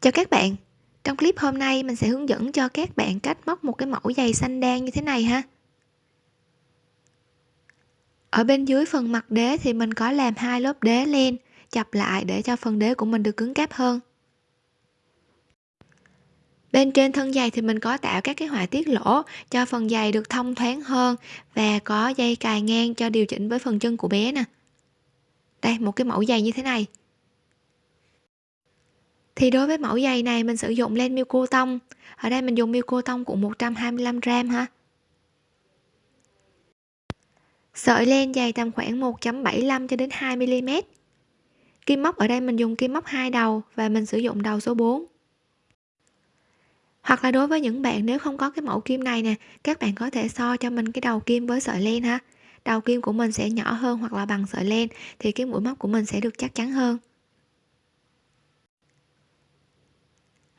Chào các bạn, trong clip hôm nay mình sẽ hướng dẫn cho các bạn cách móc một cái mẫu giày xanh đen như thế này ha. Ở bên dưới phần mặt đế thì mình có làm hai lớp đế len chập lại để cho phần đế của mình được cứng cáp hơn. Bên trên thân giày thì mình có tạo các cái họa tiết lỗ cho phần giày được thông thoáng hơn và có dây cài ngang cho điều chỉnh với phần chân của bé nè. Đây, một cái mẫu giày như thế này thì đối với mẫu giày này mình sử dụng len miêu cô tông ở đây mình dùng miêu cô tông của 125 gram ha sợi len dày tầm khoảng 1.75 cho đến 2 mm kim móc ở đây mình dùng kim móc hai đầu và mình sử dụng đầu số 4 hoặc là đối với những bạn nếu không có cái mẫu kim này nè, các bạn có thể so cho mình cái đầu kim với sợi len ha. Đầu kim của mình sẽ nhỏ hơn hoặc là bằng sợi len thì cái mũi móc của mình sẽ được chắc chắn hơn.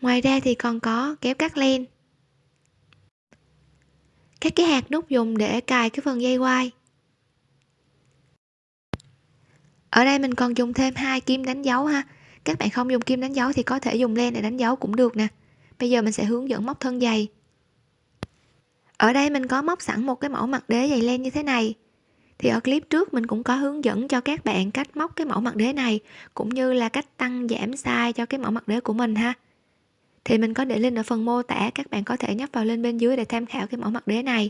Ngoài ra thì còn có kéo cắt len. Các cái hạt nút dùng để cài cái phần dây quai. Ở đây mình còn dùng thêm hai kim đánh dấu ha. Các bạn không dùng kim đánh dấu thì có thể dùng len để đánh dấu cũng được nè. Bây giờ mình sẽ hướng dẫn móc thân dày. ở đây mình có móc sẵn một cái mẫu mặt đế dày len như thế này. Thì ở clip trước mình cũng có hướng dẫn cho các bạn cách móc cái mẫu mặt đế này, cũng như là cách tăng giảm size cho cái mẫu mặt đế của mình ha thì mình có để link ở phần mô tả các bạn có thể nhấp vào link bên dưới để tham khảo cái mẫu mặt đế này.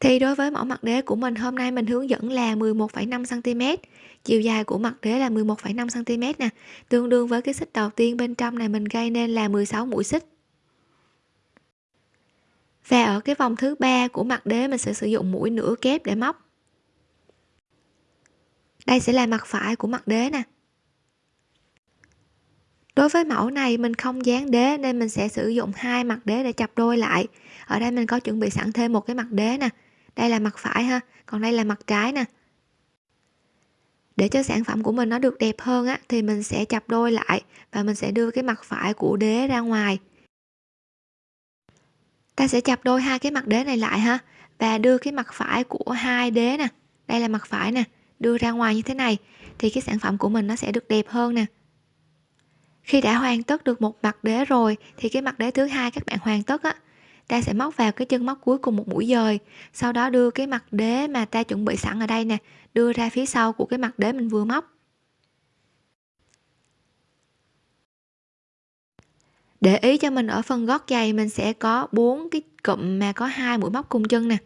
Thì đối với mẫu mặt đế của mình hôm nay mình hướng dẫn là 11,5 cm chiều dài của mặt đế là 11,5 cm nè. Tương đương với cái xích đầu tiên bên trong này mình gây nên là 16 mũi xích. Và ở cái vòng thứ ba của mặt đế mình sẽ sử dụng mũi nửa kép để móc. Đây sẽ là mặt phải của mặt đế nè đối với mẫu này, mình không dán đế nên mình sẽ sử dụng hai mặt đế để chập đôi lại. Ở đây mình có chuẩn bị sẵn thêm một cái mặt đế nè. Đây là mặt phải ha, còn đây là mặt trái nè. Để cho sản phẩm của mình nó được đẹp hơn á, thì mình sẽ chập đôi lại và mình sẽ đưa cái mặt phải của đế ra ngoài. Ta sẽ chập đôi hai cái mặt đế này lại ha và đưa cái mặt phải của hai đế nè. Đây là mặt phải nè, đưa ra ngoài như thế này thì cái sản phẩm của mình nó sẽ được đẹp hơn nè khi đã hoàn tất được một mặt đế rồi, thì cái mặt đế thứ hai các bạn hoàn tất á, ta sẽ móc vào cái chân móc cuối cùng một mũi dời. Sau đó đưa cái mặt đế mà ta chuẩn bị sẵn ở đây nè, đưa ra phía sau của cái mặt đế mình vừa móc. Để ý cho mình ở phần gót giày, mình sẽ có bốn cái cụm mà có hai mũi móc cùng chân nè.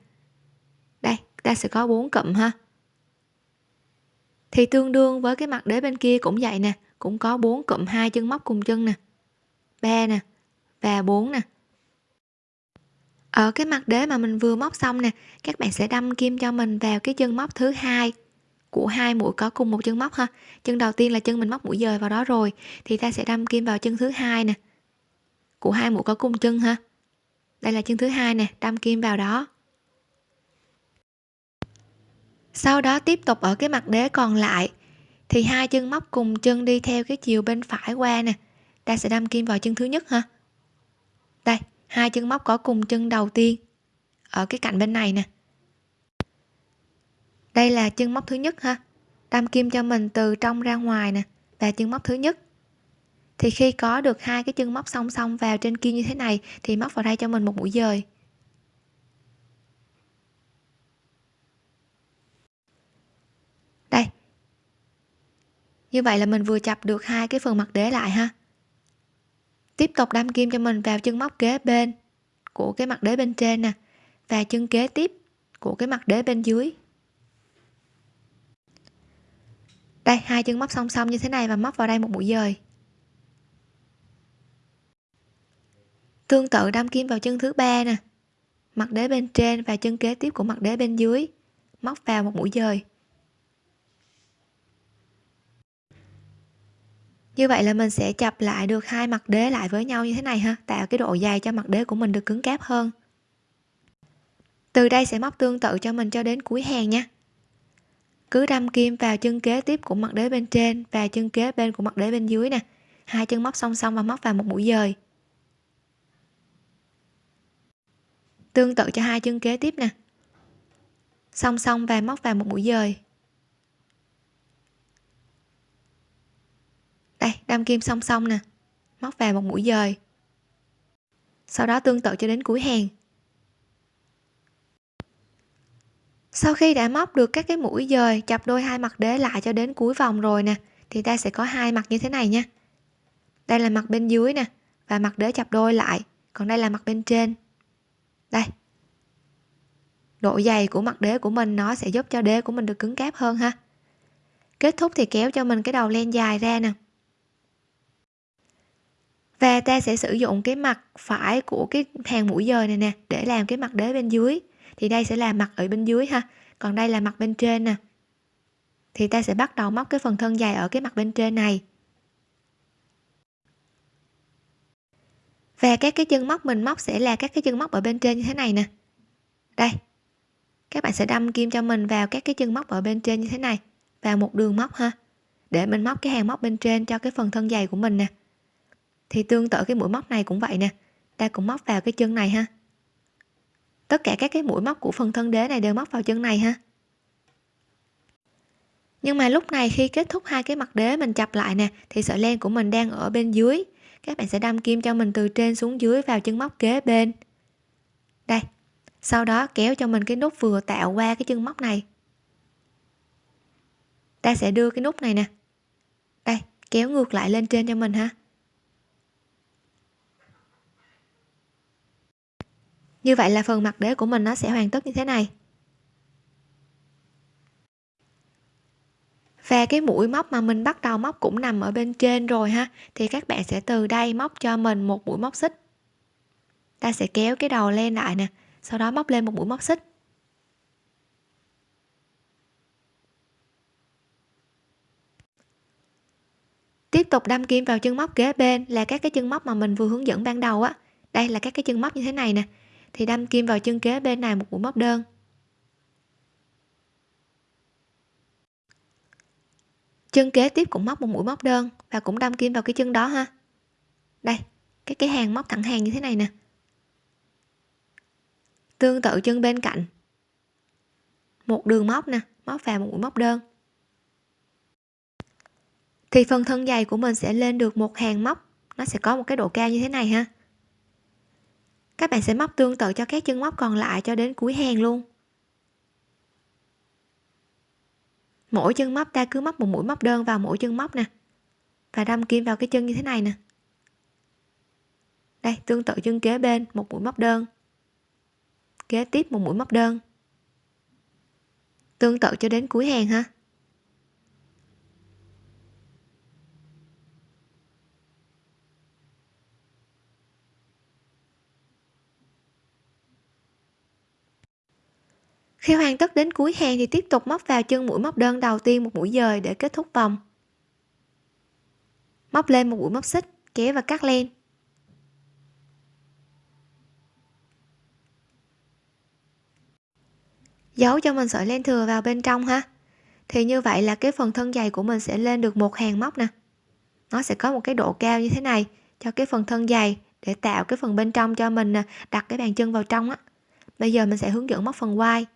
Đây, ta sẽ có bốn cụm ha. Thì tương đương với cái mặt đế bên kia cũng vậy nè cũng có bốn cụm hai chân móc cùng chân nè, ba nè và bốn nè. Ở cái mặt đế mà mình vừa móc xong nè, các bạn sẽ đâm kim cho mình vào cái chân móc thứ hai của hai mũi có cùng một chân móc ha. Chân đầu tiên là chân mình móc mũi dời vào đó rồi, thì ta sẽ đâm kim vào chân thứ hai nè, của hai mũi có cùng chân ha. Đây là chân thứ hai nè, đâm kim vào đó. Sau đó tiếp tục ở cái mặt đế còn lại thì hai chân móc cùng chân đi theo cái chiều bên phải qua nè. Ta sẽ đâm kim vào chân thứ nhất ha. Đây, hai chân móc có cùng chân đầu tiên ở cái cạnh bên này nè. Đây là chân móc thứ nhất ha. Đâm kim cho mình từ trong ra ngoài nè và chân móc thứ nhất. Thì khi có được hai cái chân móc song song vào trên kim như thế này thì móc vào đây cho mình một mũi dời đây như vậy là mình vừa chập được hai cái phần mặt đế lại ha. Tiếp tục đâm kim cho mình vào chân móc kế bên của cái mặt đế bên trên nè, và chân kế tiếp của cái mặt đế bên dưới. Đây, hai chân móc song song như thế này và móc vào đây một mũi dời. Tương tự đâm kim vào chân thứ ba nè, mặt đế bên trên và chân kế tiếp của mặt đế bên dưới, móc vào một mũi dời. Như vậy là mình sẽ chập lại được hai mặt đế lại với nhau như thế này ha, tạo cái độ dày cho mặt đế của mình được cứng cáp hơn. Từ đây sẽ móc tương tự cho mình cho đến cuối hàng nha. Cứ đâm kim vào chân kế tiếp của mặt đế bên trên và chân kế bên của mặt đế bên dưới nè. Hai chân móc song song và móc vào một mũi dời. Tương tự cho hai chân kế tiếp nè. Song song và móc vào một mũi dời. Đây đâm kim song song nè. Móc vào một mũi dời. Sau đó tương tự cho đến cuối hàng. Sau khi đã móc được các cái mũi dời, chập đôi hai mặt đế lại cho đến cuối vòng rồi nè, thì ta sẽ có hai mặt như thế này nha. Đây là mặt bên dưới nè, và mặt đế chập đôi lại. Còn đây là mặt bên trên. Đây. Độ dày của mặt đế của mình, nó sẽ giúp cho đế của mình được cứng cáp hơn ha. Kết thúc thì kéo cho mình cái đầu len dài ra nè và ta sẽ sử dụng cái mặt phải của cái hàng mũi dời này nè để làm cái mặt đế bên dưới. Thì đây sẽ là mặt ở bên dưới ha. Còn đây là mặt bên trên nè. Thì ta sẽ bắt đầu móc cái phần thân dài ở cái mặt bên trên này. Và các cái chân móc mình móc sẽ là các cái chân móc ở bên trên như thế này nè. Đây. Các bạn sẽ đâm kim cho mình vào các cái chân móc ở bên trên như thế này. Vào một đường móc ha. Để mình móc cái hàng móc bên trên cho cái phần thân dày của mình nè thì tương tự cái mũi móc này cũng vậy nè. Ta cũng móc vào cái chân này ha. Tất cả các cái mũi móc của phần thân đế này đều móc vào chân này ha. Nhưng mà lúc này khi kết thúc hai cái mặt đế mình chập lại nè, thì sợi len của mình đang ở bên dưới. Các bạn sẽ đâm kim cho mình từ trên xuống dưới vào chân móc kế bên. Đây, sau đó kéo cho mình cái nút vừa tạo qua cái chân móc này. Ta sẽ đưa cái nút này nè. Đây, kéo ngược lại lên trên cho mình ha. Như vậy là phần mặt đế của mình nó sẽ hoàn tất như thế này. Và cái mũi móc mà mình bắt đầu móc cũng nằm ở bên trên rồi ha. Thì các bạn sẽ từ đây móc cho mình một mũi móc xích. Ta sẽ kéo cái đầu lên lại nè, sau đó móc lên một mũi móc xích. Tiếp tục đâm kim vào chân móc kế bên là các cái chân móc mà mình vừa hướng dẫn ban đầu á. Đây là các cái chân móc như thế này nè thì đâm kim vào chân kế bên này một mũi móc đơn. Chân kế tiếp cũng móc một mũi móc đơn và cũng đâm kim vào cái chân đó ha. Đây, cái cái hàng móc thẳng hàng như thế này nè. Tương tự chân bên cạnh. Một đường móc nè, móc vào một mũi móc đơn. Thì phần thân dày của mình sẽ lên được một hàng móc. Nó sẽ có một cái độ cao như thế này ha các bạn sẽ móc tương tự cho các chân móc còn lại cho đến cuối hàng luôn. Mỗi chân móc, ta cứ móc một mũi móc đơn vào mỗi chân móc nè. Và đâm kim vào cái chân như thế này nè. Đây, tương tự chân kế bên, một mũi móc đơn. Kế tiếp, một mũi móc đơn. Tương tự cho đến cuối hàng ha. Khi hoàn tất đến cuối hàng thì tiếp tục móc vào chân mũi móc đơn đầu tiên một mũi dời để kết thúc vòng. Móc lên một mũi móc xích, kéo và cắt len. Giấu cho mình sợi len thừa vào bên trong ha. Thì như vậy là cái phần thân dày của mình sẽ lên được một hàng móc nè. Nó sẽ có một cái độ cao như thế này cho cái phần thân dày để tạo cái phần bên trong cho mình đặt cái bàn chân vào trong á. Bây giờ mình sẽ hướng dẫn móc phần quai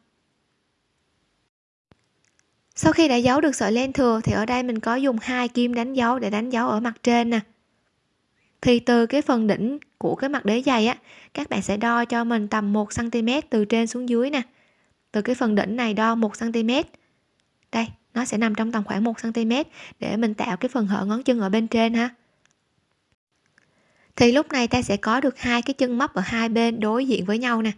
sau khi đã giấu được sợi len thừa thì ở đây mình có dùng hai kim đánh dấu để đánh dấu ở mặt trên nè. Thì từ cái phần đỉnh của cái mặt đế giày á, các bạn sẽ đo cho mình tầm 1 cm từ trên xuống dưới nè. Từ cái phần đỉnh này đo 1 cm đây, nó sẽ nằm trong tầm khoảng 1 cm để mình tạo cái phần hở ngón chân ở bên trên ha. Thì lúc này ta sẽ có được hai cái chân móc ở hai bên đối diện với nhau nè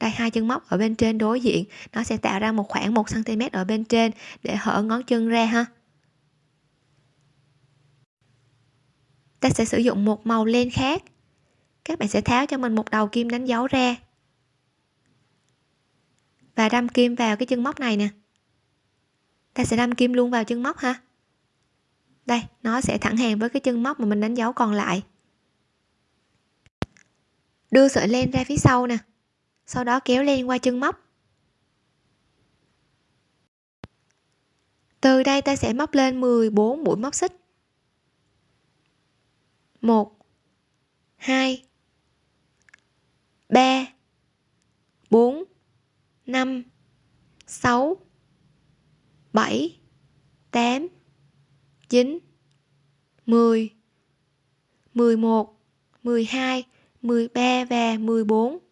đây hai chân móc ở bên trên đối diện, nó sẽ tạo ra một khoảng 1 cm ở bên trên để hở ngón chân ra ha. Ta sẽ sử dụng một màu len khác. Các bạn sẽ tháo cho mình một đầu kim đánh dấu ra. Và đâm kim vào cái chân móc này nè. Ta sẽ đâm kim luôn vào chân móc ha. Đây, nó sẽ thẳng hàng với cái chân móc mà mình đánh dấu còn lại. Đưa sợi len ra phía sau nè sau đó kéo len qua chân móc. Từ đây ta sẽ móc lên 14 mũi móc xích. 1 2 3 4 5 6 7 8 9 10 11 12 13 và 14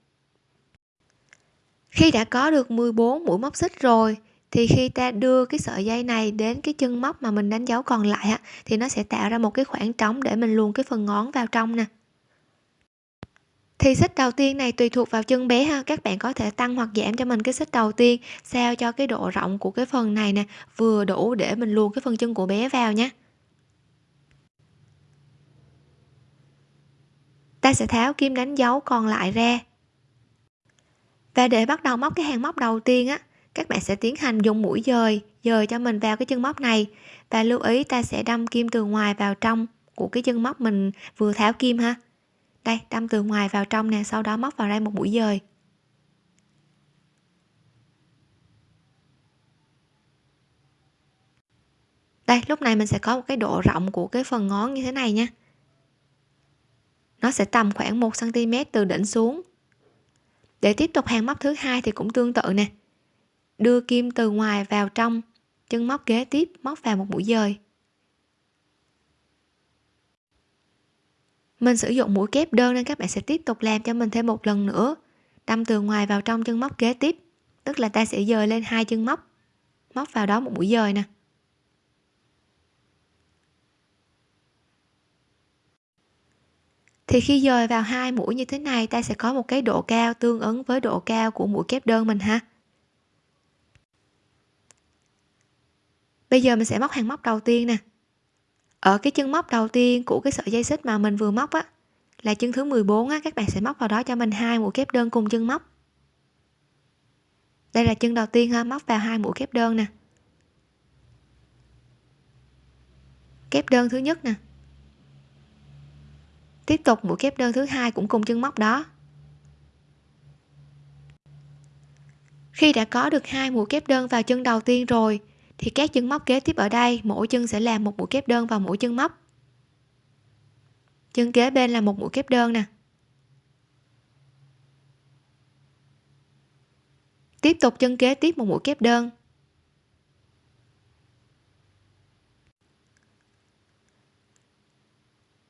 khi đã có được 14 mũi móc xích rồi thì khi ta đưa cái sợi dây này đến cái chân móc mà mình đánh dấu còn lại á, thì nó sẽ tạo ra một cái khoảng trống để mình luồn cái phần ngón vào trong nè. Thì xích đầu tiên này tùy thuộc vào chân bé ha các bạn có thể tăng hoặc giảm cho mình cái xích đầu tiên sao cho cái độ rộng của cái phần này nè vừa đủ để mình luồn cái phần chân của bé vào nhé ta sẽ tháo kim đánh dấu còn lại ra và để bắt đầu móc cái hàng móc đầu tiên á, các bạn sẽ tiến hành dùng mũi dời dời cho mình vào cái chân móc này. Và lưu ý ta sẽ đâm kim từ ngoài vào trong của cái chân móc mình vừa tháo kim ha. Đây, đâm từ ngoài vào trong nè, sau đó móc vào đây một mũi dời. Đây, lúc này mình sẽ có một cái độ rộng của cái phần ngón như thế này nha. Nó sẽ tầm khoảng 1 cm từ đỉnh xuống để tiếp tục hàng móc thứ hai thì cũng tương tự nè. Đưa kim từ ngoài vào trong, chân móc kế tiếp móc vào một mũi dời. Mình sử dụng mũi kép đơn nên các bạn sẽ tiếp tục làm cho mình thêm một lần nữa. Đâm từ ngoài vào trong chân móc kế tiếp, tức là ta sẽ dời lên hai chân móc móc vào đó một mũi dời nè. Thì khi dời vào hai mũi như thế này, ta sẽ có một cái độ cao tương ứng với độ cao của mũi kép đơn mình ha. Bây giờ mình sẽ móc hàng móc đầu tiên nè. Ở cái chân móc đầu tiên của cái sợi dây xích mà mình vừa móc á, là chân thứ 14 á, các bạn sẽ móc vào đó cho mình hai mũi kép đơn cùng chân móc. Đây là chân đầu tiên ha, móc vào hai mũi kép đơn nè. Kép đơn thứ nhất nè tiếp tục mũi kép đơn thứ hai cũng cùng chân móc đó. Khi đã có được hai mũi kép đơn vào chân đầu tiên rồi, thì các chân móc kế tiếp ở đây, mỗi chân sẽ làm một mũi kép đơn vào mỗi chân móc. Chân kế bên là một mũi kép đơn nè. Tiếp tục chân kế tiếp một mũi kép đơn.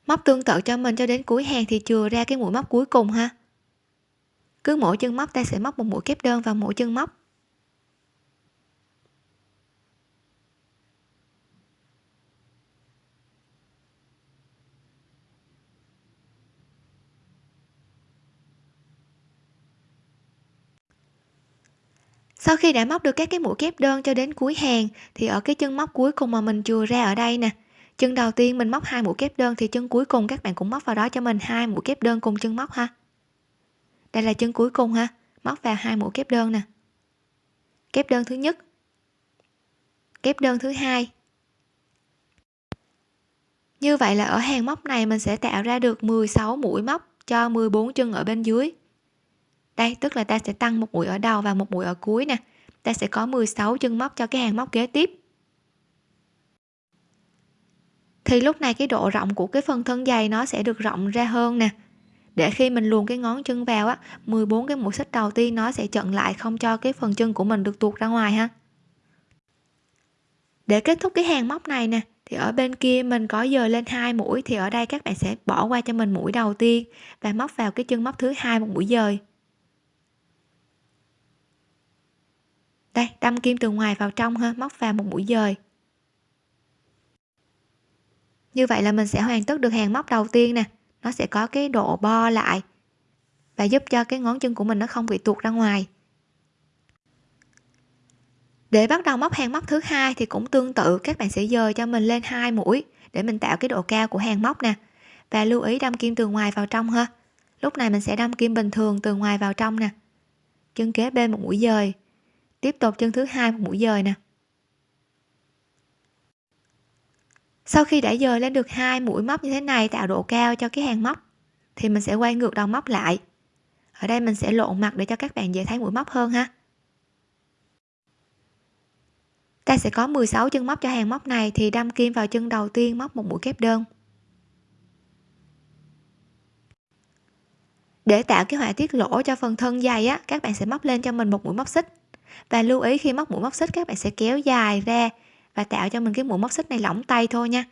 Móc tương tự cho mình cho đến cuối hàng thì chừa ra cái mũi móc cuối cùng ha. Cứ mỗi chân móc ta sẽ móc một mũi kép đơn vào mỗi chân móc. Sau khi đã móc được các cái mũi kép đơn cho đến cuối hàng, thì ở cái chân móc cuối cùng mà mình chừa ra ở đây nè chân đầu tiên mình móc hai mũi kép đơn thì chân cuối cùng các bạn cũng móc vào đó cho mình, hai mũi kép đơn cùng chân móc ha. Đây là chân cuối cùng ha, móc vào hai mũi kép đơn nè. Kép đơn thứ nhất, kép đơn thứ hai. Như vậy là ở hàng móc này mình sẽ tạo ra được 16 mũi móc cho 14 chân ở bên dưới. Đây, tức là ta sẽ tăng một mũi ở đầu và một mũi ở cuối nè. Ta sẽ có 16 chân móc cho cái hàng móc kế tiếp thì lúc này cái độ rộng của cái phần thân dày nó sẽ được rộng ra hơn nè. Để khi mình luồn cái ngón chân vào á 14 cái mũi xích đầu tiên nó sẽ chận lại không cho cái phần chân của mình được tuột ra ngoài ha. Để kết thúc cái hàng móc này nè, thì ở bên kia mình có dời lên hai mũi, thì ở đây các bạn sẽ bỏ qua cho mình mũi đầu tiên và móc vào cái chân móc thứ hai một mũi dời. Đây, đâm kim từ ngoài vào trong ha, móc vào một mũi dời như vậy là mình sẽ hoàn tất được hàng móc đầu tiên nè. Nó sẽ có cái độ bo lại và giúp cho cái ngón chân của mình nó không bị tuột ra ngoài. Để bắt đầu móc hàng móc thứ hai thì cũng tương tự, các bạn sẽ dời cho mình lên hai mũi để mình tạo cái độ cao của hàng móc nè. Và lưu ý đâm kim từ ngoài vào trong ha. Lúc này mình sẽ đâm kim bình thường từ ngoài vào trong nè. Chân kế bên một mũi dời. Tiếp tục chân thứ hai một mũi dời nè. Sau khi đã dời lên được hai mũi móc như thế này, tạo độ cao cho cái hàng móc, thì mình sẽ quay ngược đầu móc lại. Ở đây mình sẽ lộn mặt để cho các bạn dễ thấy mũi móc hơn ha. Ta sẽ có 16 chân móc cho hàng móc này, thì đâm kim vào chân đầu tiên móc một mũi kép đơn. Để tạo cái họa tiết lỗ cho phần thân dày á, các bạn sẽ móc lên cho mình một mũi móc xích. Và lưu ý khi móc mũi móc xích, các bạn sẽ kéo dài ra và tạo cho mình cái mũi móc xích này lỏng tay thôi nha,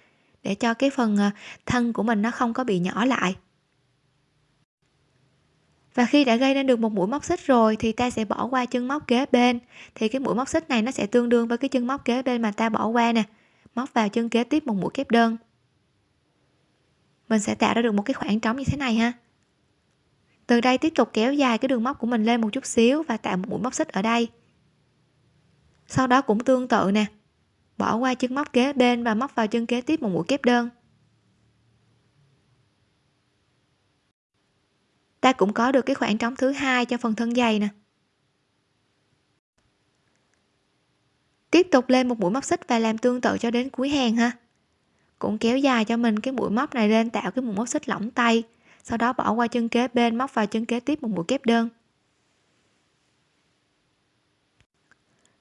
để cho cái phần ờ, thân của mình nó không có bị nhỏ lại. Và khi đã gây nên được một mũi móc xích rồi thì ta sẽ bỏ qua chân móc kế bên. Thì cái mũi móc xích này nó sẽ tương đương với cái chân móc kế bên mà ta bỏ qua nè, móc vào chân kế tiếp một mũi kép đơn. Mình sẽ tạo ra được một cái khoảng trống như thế này ha. Từ đây tiếp tục kéo dài cái đường móc của mình lên một chút xíu và tạo một mũi móc xích ở đây. Sau đó cũng tương tự nè bỏ qua chân móc kế bên và móc vào chân kế tiếp một mũi kép đơn. Ta cũng có được cái khoảng trống thứ hai cho phần thân dày nè. Tiếp tục lên một mũi móc xích và làm tương tự cho đến cuối hàng ha. Cũng kéo dài cho mình cái mũi móc này lên tạo cái mũi móc xích lỏng tay, sau đó bỏ qua chân kế bên, móc vào chân kế tiếp một mũi kép đơn.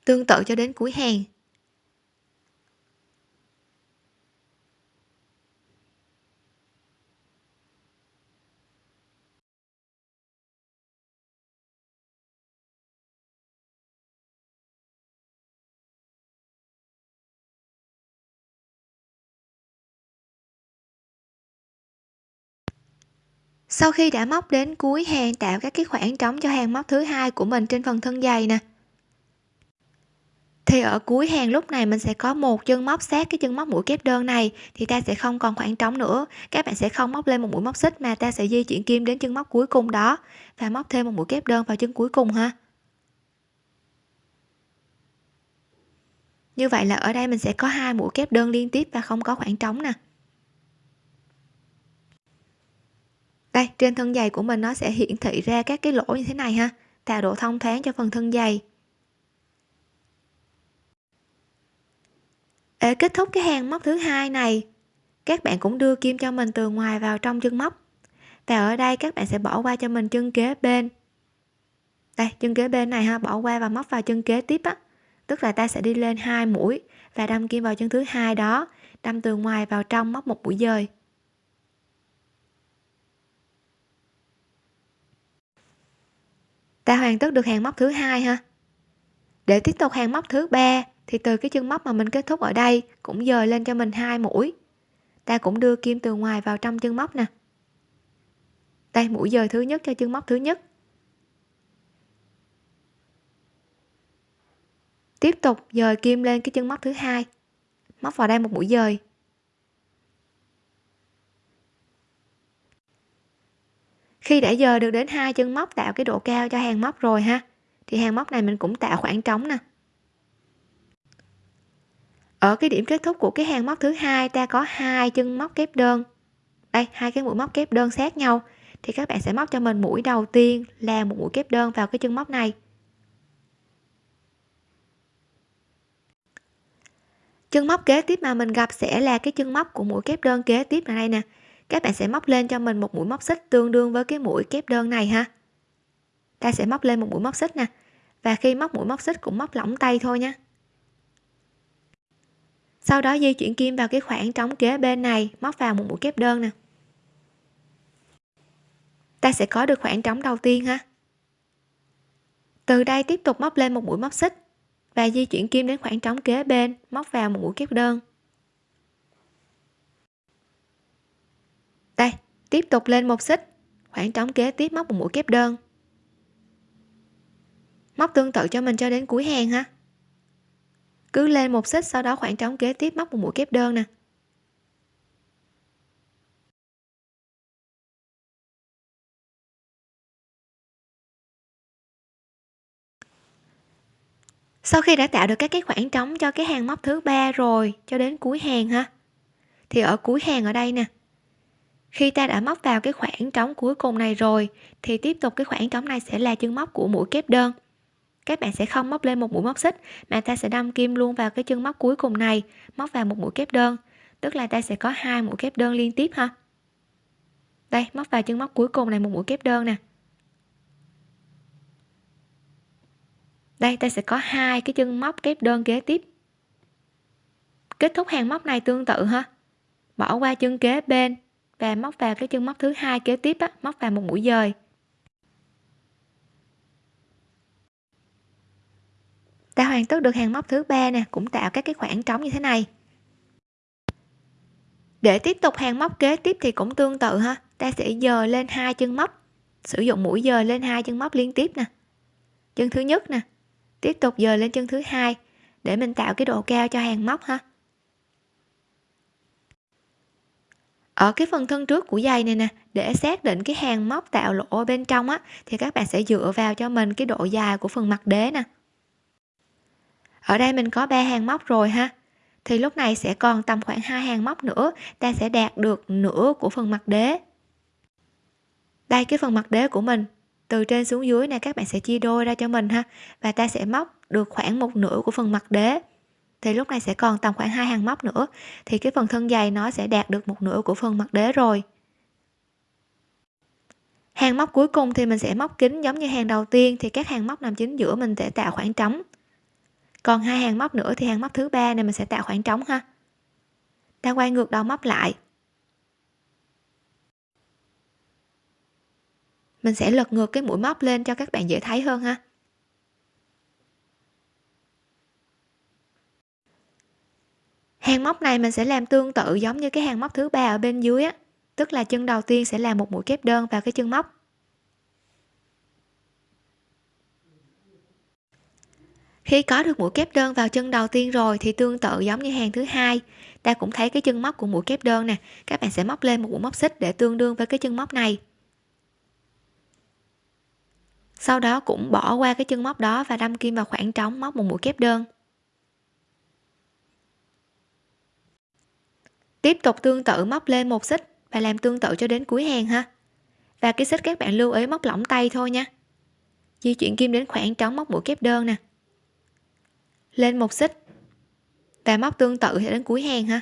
Tương tự cho đến cuối hàng sau khi đã móc đến cuối hàng, tạo các cái khoảng trống cho hàng móc thứ hai của mình trên phần thân dày nè. Thì ở cuối hàng lúc này mình sẽ có một chân móc sát cái chân móc mũi kép đơn này, thì ta sẽ không còn khoảng trống nữa. Các bạn sẽ không móc lên một mũi móc xích mà ta sẽ di chuyển kim đến chân móc cuối cùng đó và móc thêm một mũi kép đơn vào chân cuối cùng ha. Như vậy là ở đây mình sẽ có hai mũi kép đơn liên tiếp và không có khoảng trống nè. Đây, trên thân giày của mình nó sẽ hiển thị ra các cái lỗ như thế này ha. Tạo độ thông thoáng cho phần thân giày. Để kết thúc cái hàng móc thứ hai này, các bạn cũng đưa kim cho mình từ ngoài vào trong chân móc. Và ở đây các bạn sẽ bỏ qua cho mình chân kế bên. Đây, chân kế bên này ha, bỏ qua và móc vào chân kế tiếp á. Tức là ta sẽ đi lên hai mũi và đâm kim vào chân thứ hai đó, đâm từ ngoài vào trong móc một mũi dời. Ta hoàn tất được hàng móc thứ hai ha? Để tiếp tục hàng móc thứ ba, thì từ cái chân móc mà mình kết thúc ở đây cũng dời lên cho mình hai mũi. Ta cũng đưa kim từ ngoài vào trong chân móc nè. Đây mũi dời thứ nhất cho chân móc thứ nhất. Tiếp tục dời kim lên cái chân móc thứ hai. Móc vào đây một mũi dời. Khi đã giờ được đến hai chân móc tạo cái độ cao cho hàng móc rồi ha, thì hàng móc này mình cũng tạo khoảng trống nè. Ở cái điểm kết thúc của cái hàng móc thứ hai, ta có hai chân móc kép đơn. Đây, hai cái mũi móc kép đơn sát nhau, thì các bạn sẽ móc cho mình mũi đầu tiên là một mũi kép đơn vào cái chân móc này. Chân móc kế tiếp mà mình gặp sẽ là cái chân móc của mũi kép đơn kế tiếp ở đây nè các bạn sẽ móc lên cho mình một mũi móc xích tương đương với cái mũi kép đơn này ha. Ta sẽ móc lên một mũi móc xích nè. Và khi móc mũi móc xích cũng móc lỏng tay thôi nha. Sau đó di chuyển kim vào cái khoảng trống kế bên này, móc vào một mũi kép đơn nè. Ta sẽ có được khoảng trống đầu tiên ha. Từ đây tiếp tục móc lên một mũi móc xích và di chuyển kim đến khoảng trống kế bên, móc vào một mũi kép đơn đây tiếp tục lên một xích. Khoảng trống kế tiếp móc một mũi kép đơn. Móc tương tự cho mình cho đến cuối hàng ha. Cứ lên một xích, sau đó khoảng trống kế tiếp móc một mũi kép đơn nè. Sau khi đã tạo được các cái khoảng trống cho cái hàng móc thứ ba rồi, cho đến cuối hàng ha, thì ở cuối hàng ở đây nè khi ta đã móc vào cái khoảng trống cuối cùng này rồi, thì tiếp tục cái khoảng trống này sẽ là chân móc của mũi kép đơn. Các bạn sẽ không móc lên một mũi móc xích, mà ta sẽ đâm kim luôn vào cái chân móc cuối cùng này, móc vào một mũi kép đơn. Tức là ta sẽ có hai mũi kép đơn liên tiếp ha. Đây, móc vào chân móc cuối cùng này một mũi kép đơn nè. Đây, ta sẽ có hai cái chân móc kép đơn kế tiếp. Kết thúc hàng móc này tương tự ha. Bỏ qua chân kế bên và móc vào cái chân móc thứ hai kế tiếp á, móc vào một mũi dời. Ta hoàn tất được hàng móc thứ ba nè cũng tạo các cái khoảng trống như thế này. Để tiếp tục hàng móc kế tiếp thì cũng tương tự ha ta sẽ dời lên hai chân móc sử dụng mũi dời lên hai chân móc liên tiếp nè. Chân thứ nhất nè tiếp tục dời lên chân thứ hai để mình tạo cái độ cao cho hàng móc ha. Ở cái phần thân trước của giày này nè, để xác định cái hàng móc tạo lỗ ở bên trong á, thì các bạn sẽ dựa vào cho mình cái độ dài của phần mặt đế nè. Ở đây mình có ba hàng móc rồi ha. Thì lúc này sẽ còn tầm khoảng hai hàng móc nữa, ta sẽ đạt được nửa của phần mặt đế. Đây, cái phần mặt đế của mình, từ trên xuống dưới này các bạn sẽ chia đôi ra cho mình ha. Và ta sẽ móc được khoảng một nửa của phần mặt đế thì lúc này sẽ còn tầm khoảng hai hàng móc nữa, thì cái phần thân dày nó sẽ đạt được một nửa của phần mặt đế rồi. Hàng móc cuối cùng thì mình sẽ móc kín giống như hàng đầu tiên, thì các hàng móc nằm chính giữa mình sẽ tạo khoảng trống. Còn hai hàng móc nữa thì hàng móc thứ ba này mình sẽ tạo khoảng trống ha. Ta quay ngược đầu móc lại. Mình sẽ lật ngược cái mũi móc lên cho các bạn dễ thấy hơn ha hàng móc này mình sẽ làm tương tự giống như cái hàng móc thứ ba ở bên dưới á. Tức là chân đầu tiên sẽ làm một mũi kép đơn vào cái chân móc. Khi có được mũi kép đơn vào chân đầu tiên rồi thì tương tự giống như hàng thứ hai. Ta cũng thấy cái chân móc của mũi kép đơn nè. Các bạn sẽ móc lên một mũi móc xích để tương đương với cái chân móc này. Sau đó cũng bỏ qua cái chân móc đó và đâm kim vào khoảng trống móc một mũi kép đơn. Tiếp tục tương tự móc lên một xích và làm tương tự cho đến cuối hàng ha. Và cái xích các bạn lưu ý móc lỏng tay thôi nha. Di chuyển kim đến khoảng trống móc mũi kép đơn nè. Lên một xích và móc tương tự cho đến cuối hàng ha.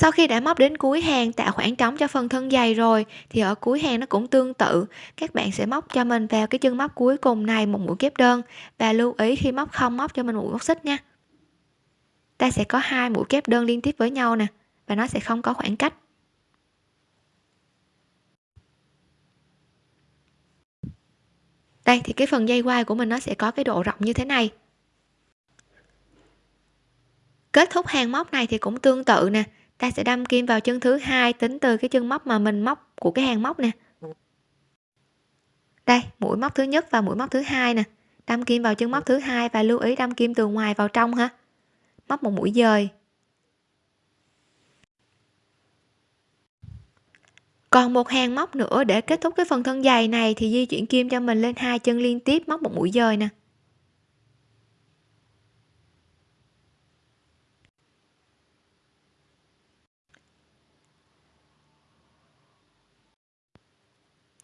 Sau khi đã móc đến cuối hàng, tạo khoảng trống cho phần thân dày rồi, thì ở cuối hàng nó cũng tương tự. Các bạn sẽ móc cho mình vào cái chân móc cuối cùng này một mũi kép đơn, và lưu ý khi móc không móc cho mình một mũi móc xích nha. Ta sẽ có hai mũi kép đơn liên tiếp với nhau nè, và nó sẽ không có khoảng cách. Đây, thì cái phần dây quai của mình nó sẽ có cái độ rộng như thế này. Kết thúc hàng móc này thì cũng tương tự nè ta sẽ đâm kim vào chân thứ hai tính từ cái chân móc mà mình móc, của cái hàng móc nè. Đây, mũi móc thứ nhất và mũi móc thứ hai nè. Đâm kim vào chân móc thứ hai và lưu ý đâm kim từ ngoài vào trong ha. Móc một mũi dời. Còn một hàng móc nữa để kết thúc cái phần thân dày này thì di chuyển kim cho mình lên hai chân liên tiếp, móc một mũi dời nè.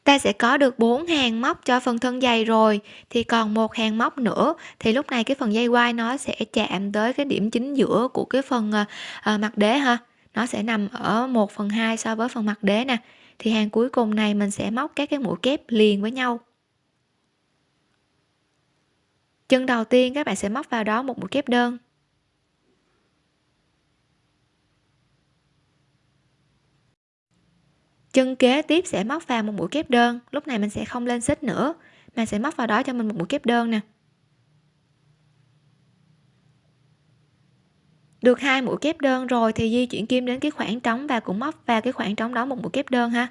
Ta sẽ có được 4 hàng móc cho phần thân dày rồi. Thì còn một hàng móc nữa thì lúc này cái phần dây quai nó sẽ chạm tới cái điểm chính giữa của cái phần à, mặt đế ha. Nó sẽ nằm ở 1 phần 2 so với phần mặt đế nè. Thì hàng cuối cùng này mình sẽ móc các cái mũi kép liền với nhau. Chân đầu tiên các bạn sẽ móc vào đó một mũi kép đơn. Chân kế tiếp sẽ móc vào một mũi kép đơn. Lúc này mình sẽ không lên xích nữa. Mà sẽ móc vào đó cho mình một mũi kép đơn nè. Được hai mũi kép đơn rồi thì di chuyển kim đến cái khoảng trống và cũng móc vào cái khoảng trống đó một mũi kép đơn ha.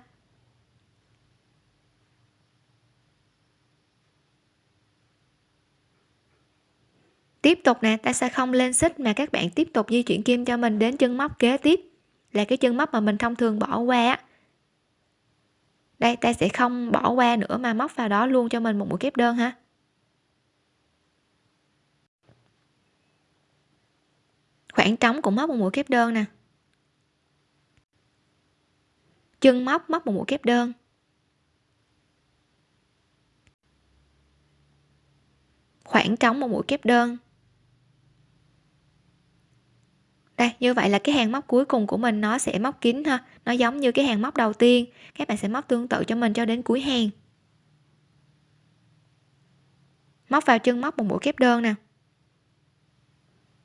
Tiếp tục nè, ta sẽ không lên xích mà các bạn tiếp tục di chuyển kim cho mình đến chân móc kế tiếp. Là cái chân móc mà mình thông thường bỏ qua đây, ta sẽ không bỏ qua nữa mà móc vào đó luôn cho mình một mũi kép đơn ha. Khoảng trống cũng móc một mũi kép đơn nè. Chân móc móc một mũi kép đơn. Khoảng trống một mũi kép đơn. Đây, như vậy là cái hàng móc cuối cùng của mình nó sẽ móc kín ha. Nó giống như cái hàng móc đầu tiên. Các bạn sẽ móc tương tự cho mình cho đến cuối hàng. Móc vào chân móc một mũi kép đơn nè.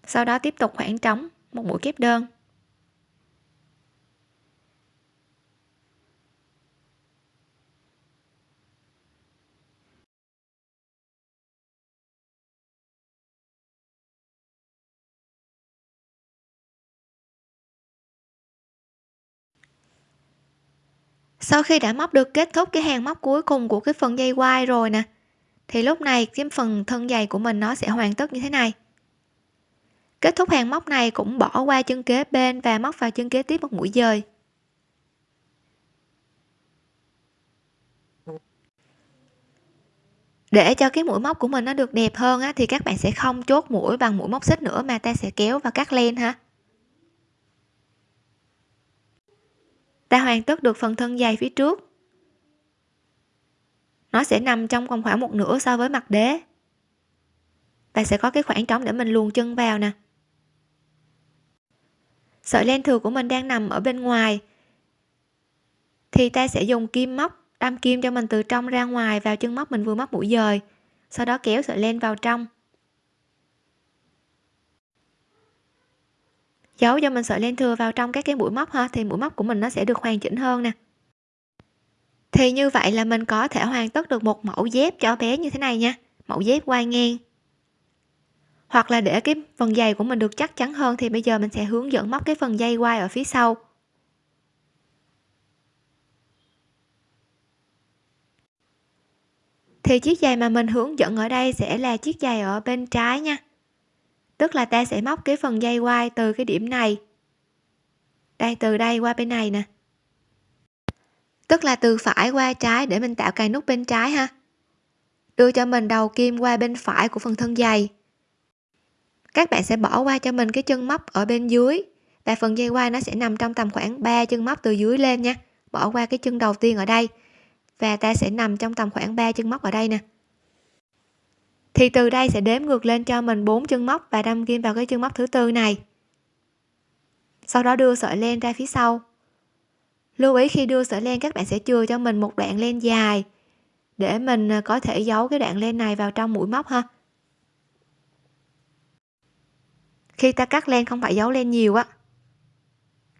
Sau đó tiếp tục khoảng trống một mũi kép đơn. Sau khi đã móc được kết thúc cái hàng móc cuối cùng của cái phần dây quai rồi nè thì lúc này cái phần thân dày của mình nó sẽ hoàn tất như thế này. Kết thúc hàng móc này cũng bỏ qua chân kế bên và móc vào chân kế tiếp một mũi dời. Để cho cái mũi móc của mình nó được đẹp hơn á, thì các bạn sẽ không chốt mũi bằng mũi móc xích nữa mà ta sẽ kéo và cắt len ha. Ta hoàn tất được phần thân dày phía trước. Nó sẽ nằm trong còn khoảng một nửa so với mặt đế. Và sẽ có cái khoảng trống để mình luồn chân vào nè. Sợi len thừa của mình đang nằm ở bên ngoài. Thì ta sẽ dùng kim móc, đâm kim cho mình từ trong ra ngoài vào chân móc mình vừa móc mũi dời. Sau đó kéo sợi len vào trong. Giấu cho mình sợi len thừa vào trong các cái mũi móc ha, thì mũi móc của mình nó sẽ được hoàn chỉnh hơn nè. Thì như vậy là mình có thể hoàn tất được một mẫu dép cho bé như thế này nha, mẫu dép quai ngang. Hoặc là để cái phần dày của mình được chắc chắn hơn thì bây giờ mình sẽ hướng dẫn móc cái phần dây quai ở phía sau. Thì chiếc giày mà mình hướng dẫn ở đây sẽ là chiếc giày ở bên trái nha tức là ta sẽ móc cái phần dây quai từ cái điểm này. Đây, từ đây qua bên này nè. Tức là từ phải qua trái để mình tạo cài nút bên trái ha. Đưa cho mình đầu kim qua bên phải của phần thân dày. Các bạn sẽ bỏ qua cho mình cái chân móc ở bên dưới. Và phần dây quai nó sẽ nằm trong tầm khoảng 3 chân móc từ dưới lên nha. Bỏ qua cái chân đầu tiên ở đây. Và ta sẽ nằm trong tầm khoảng 3 chân móc ở đây nè thì từ đây sẽ đếm ngược lên cho mình bốn chân móc và đâm kim vào cái chân móc thứ tư này. Sau đó đưa sợi len ra phía sau. Lưu ý khi đưa sợi len, các bạn sẽ chừa cho mình một đoạn len dài để mình à, có thể giấu cái đoạn len này vào trong mũi móc ha. Khi ta cắt len không phải giấu len nhiều á,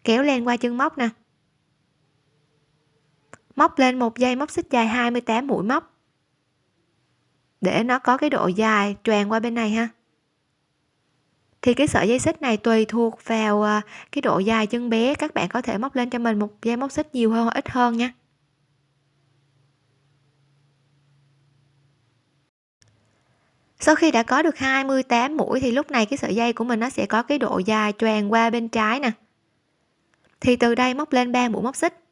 kéo len qua chân móc nè. Móc lên một dây móc xích dài 28 mũi móc để nó có cái độ dài tròn qua bên này ha. Thì cái sợi dây xích này tùy thuộc vào à, cái độ dài chân bé các bạn có thể móc lên cho mình một dây móc xích nhiều hơn hoặc ít hơn nha. Sau khi đã có được 28 mũi thì lúc này cái sợi dây của mình nó sẽ có cái độ dài tròn qua bên trái nè. Thì từ đây móc lên 3 mũi móc xích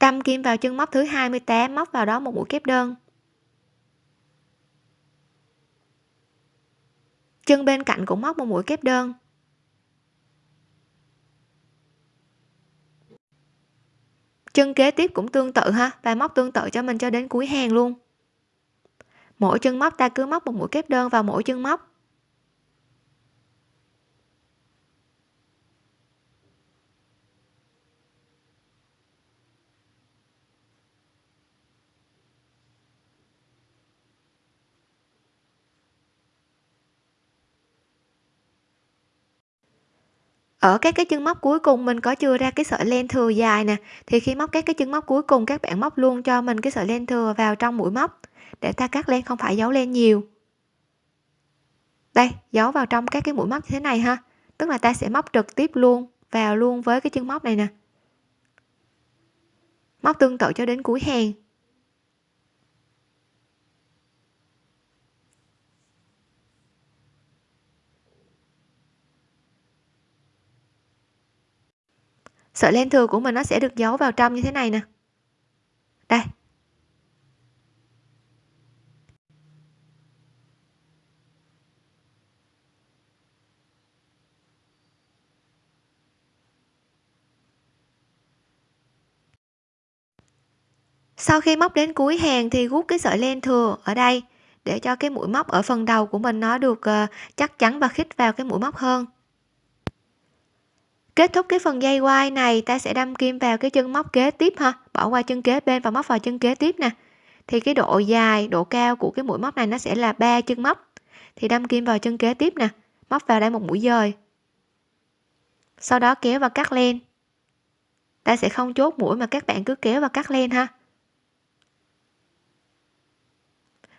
đâm kim vào chân móc thứ 28 móc vào đó một mũi kép đơn. Chân bên cạnh cũng móc một mũi kép đơn. Chân kế tiếp cũng tương tự ha, và móc tương tự cho mình cho đến cuối hàng luôn. Mỗi chân móc ta cứ móc một mũi kép đơn vào mỗi chân móc. Ở các cái chân móc cuối cùng mình có chưa ra cái sợi len thừa dài nè, thì khi móc các cái chân móc cuối cùng, các bạn móc luôn cho mình cái sợi len thừa vào trong mũi móc để ta cắt len, không phải giấu len nhiều. Đây, giấu vào trong các cái mũi móc như thế này ha. Tức là ta sẽ móc trực tiếp luôn, vào luôn với cái chân móc này nè. Móc tương tự cho đến cuối hàng. Sợi len thừa của mình nó sẽ được giấu vào trong như thế này nè. Đây. Sau khi móc đến cuối hàng thì rút cái sợi len thừa ở đây để cho cái mũi móc ở phần đầu của mình nó được ờ, chắc chắn và khít vào cái mũi móc hơn kết thúc cái phần dây quai này, ta sẽ đâm kim vào cái chân móc kế tiếp ha. Bỏ qua chân kế bên và móc vào chân kế tiếp nè. Thì cái độ dài, độ cao của cái mũi móc này nó sẽ là ba chân móc. Thì đâm kim vào chân kế tiếp nè. Móc vào đây một mũi dời. Sau đó kéo và cắt len. Ta sẽ không chốt mũi mà các bạn cứ kéo và cắt len ha.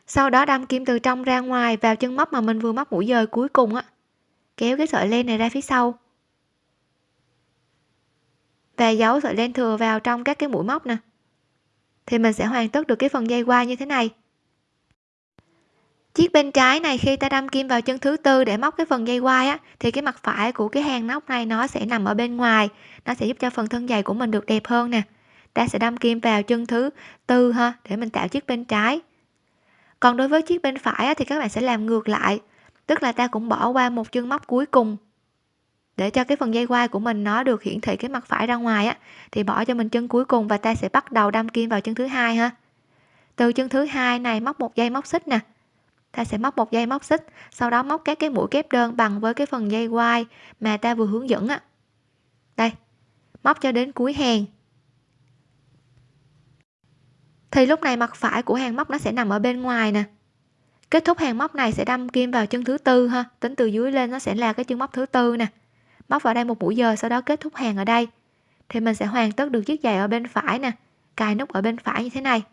Sau đó đâm kim từ trong ra ngoài vào chân móc mà mình vừa móc mũi dời cuối cùng á. Kéo cái sợi len này ra phía sau và giấu sợi len thừa vào trong các cái mũi móc nè. Thì mình sẽ hoàn tất được cái phần dây quai như thế này. Chiếc bên trái này khi ta đâm kim vào chân thứ tư để móc cái phần dây quai á thì cái mặt phải của cái hàng nóc này nó sẽ nằm ở bên ngoài. Nó sẽ giúp cho phần thân dày của mình được đẹp hơn nè. Ta sẽ đâm kim vào chân thứ tư ha để mình tạo chiếc bên trái. Còn đối với chiếc bên phải á, thì các bạn sẽ làm ngược lại. Tức là ta cũng bỏ qua một chân móc cuối cùng để cho cái phần dây quai của mình nó được hiển thị cái mặt phải ra ngoài á, thì bỏ cho mình chân cuối cùng và ta sẽ bắt đầu đâm kim vào chân thứ hai ha. Từ chân thứ hai này móc một dây móc xích nè. Ta sẽ móc một dây móc xích, sau đó móc các cái mũi kép đơn bằng với cái phần dây quai mà ta vừa hướng dẫn á. Đây, móc cho đến cuối hàng. Thì lúc này mặt phải của hàng móc nó sẽ nằm ở bên ngoài nè. Kết thúc hàng móc này sẽ đâm kim vào chân thứ tư ha, tính từ dưới lên nó sẽ là cái chân móc thứ tư nè móc vào đây một mũi giờ, sau đó kết thúc hàng ở đây. Thì mình sẽ hoàn tất được chiếc giày ở bên phải nè, cài nút ở bên phải như thế này.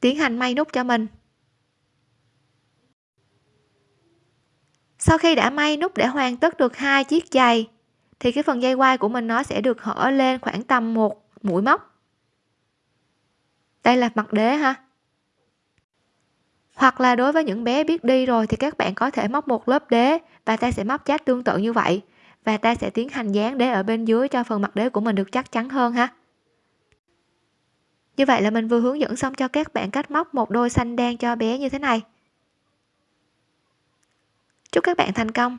Tiến hành may nút cho mình. Sau khi đã may nút để hoàn tất được hai chiếc giày, thì cái phần dây quai của mình nó sẽ được hở lên khoảng tầm một mũi móc. Đây là mặt đế ha. Hoặc là đối với những bé biết đi rồi thì các bạn có thể móc một lớp đế và ta sẽ móc chát tương tự như vậy. Và ta sẽ tiến hành dán đế ở bên dưới cho phần mặt đế của mình được chắc chắn hơn ha. Như vậy là mình vừa hướng dẫn xong cho các bạn cách móc một đôi xanh đen cho bé như thế này. Chúc các bạn thành công.